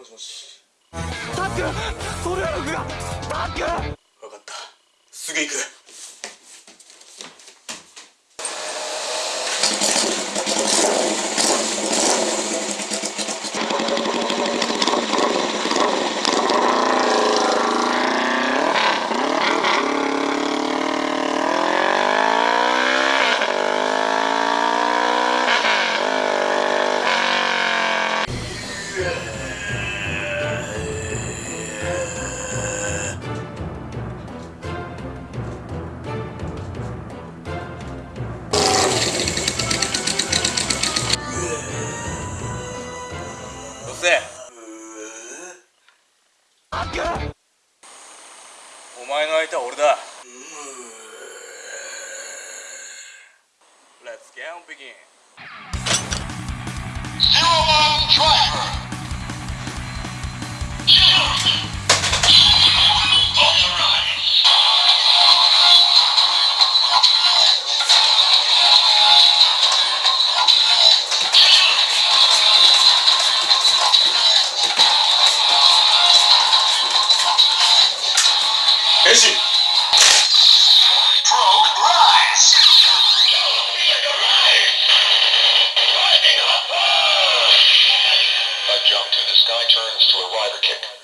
もしもし。タックソルヤロフがタック。分かった。すぐ行く。お前の相手は俺だ。Let's get on begin. Eji Probe rise. A jump to the sky turns to a rider kick.